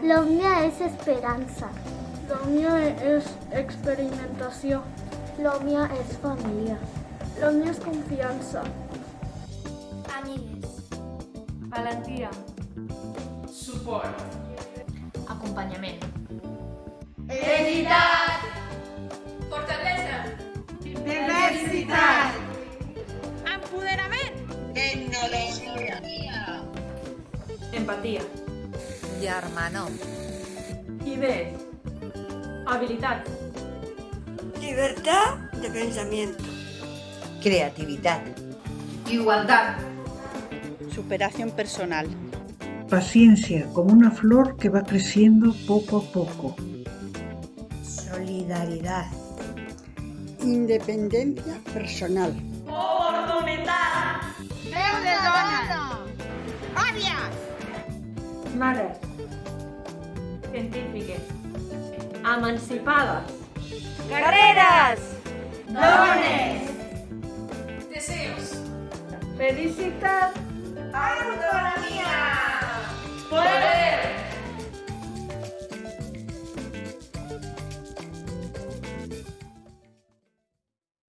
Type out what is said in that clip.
L'Òmnia és esperança. L'Òmnia és experimentació. L'Òmnia és família. L'Òmnia és confiança. Amigues. Valentia. Suport. Acompanyament. Editat. Fortalesa. Diversitat. Empoderament. Tecnologia. Empatia. Germanor. Idees. Habilitat. Libertad de pensamiento. Creatividad. Igualdad. Superación personal. Paciencia, como una flor que va creciendo poco a poco. Solidaridad. Independencia personal. mares, científiques, emancipadas, carreras, dones, deseos, felicidad, autonomía.